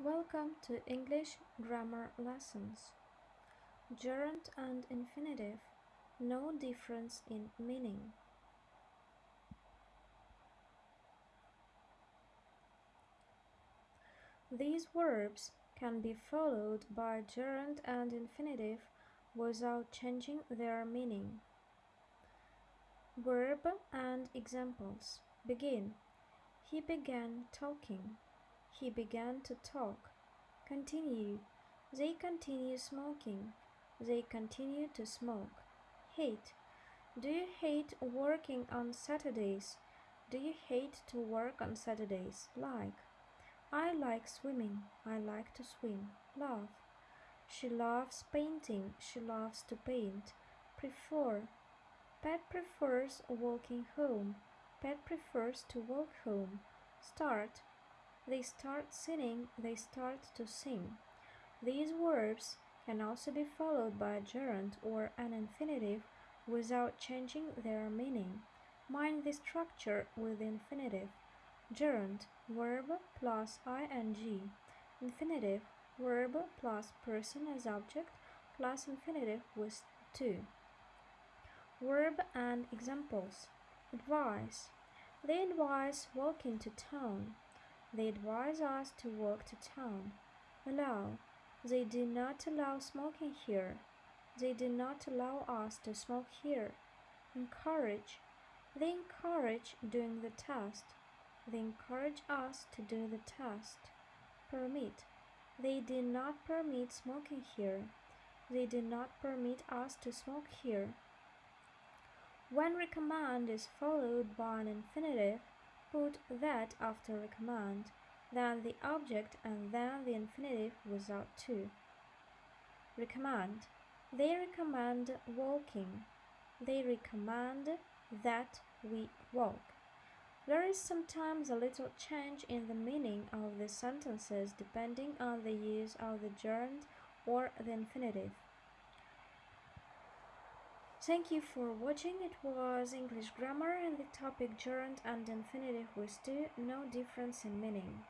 Welcome to English grammar lessons. Gerund and infinitive, no difference in meaning. These verbs can be followed by gerund and infinitive without changing their meaning. Verb and examples. Begin. He began talking. He began to talk. Continue. They continue smoking. They continue to smoke. Hate. Do you hate working on Saturdays? Do you hate to work on Saturdays? Like. I like swimming. I like to swim. Love. She loves painting. She loves to paint. Prefer. Pet prefers walking home. Pet prefers to walk home. Start. They start singing, they start to sing. These verbs can also be followed by a gerund or an infinitive without changing their meaning. Mind the structure with the infinitive. Gerund, verb plus ing. Infinitive, verb plus person as object plus infinitive with to. Verb and examples. Advise. They advise walking to town. They advise us to walk to town. Allow. They do not allow smoking here. They do not allow us to smoke here. Encourage. They encourage doing the test. They encourage us to do the test. Permit. They do not permit smoking here. They do not permit us to smoke here. When recommend is followed by an infinitive, Put that after recommend, then the object and then the infinitive without to. Recommend. They recommend walking. They recommend that we walk. There is sometimes a little change in the meaning of the sentences depending on the use of the gerund or the infinitive. Thank you for watching. It was English grammar and the topic gerund and infinitive with to, no difference in meaning.